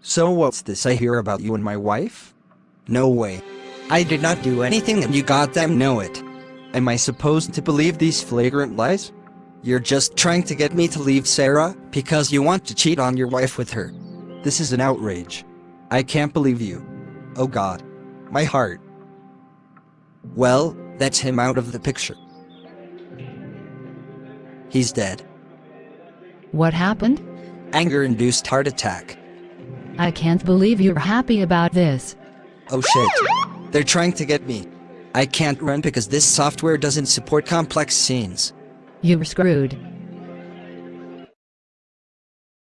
So what's this I hear about you and my wife? No way. I did not do anything and you goddamn know it. Am I supposed to believe these flagrant lies? You're just trying to get me to leave Sarah because you want to cheat on your wife with her. This is an outrage. I can't believe you. Oh god. My heart. Well, that's him out of the picture. He's dead. What happened? Anger-induced heart attack. I can't believe you're happy about this. Oh shit. They're trying to get me. I can't run because this software doesn't support complex scenes. You're screwed.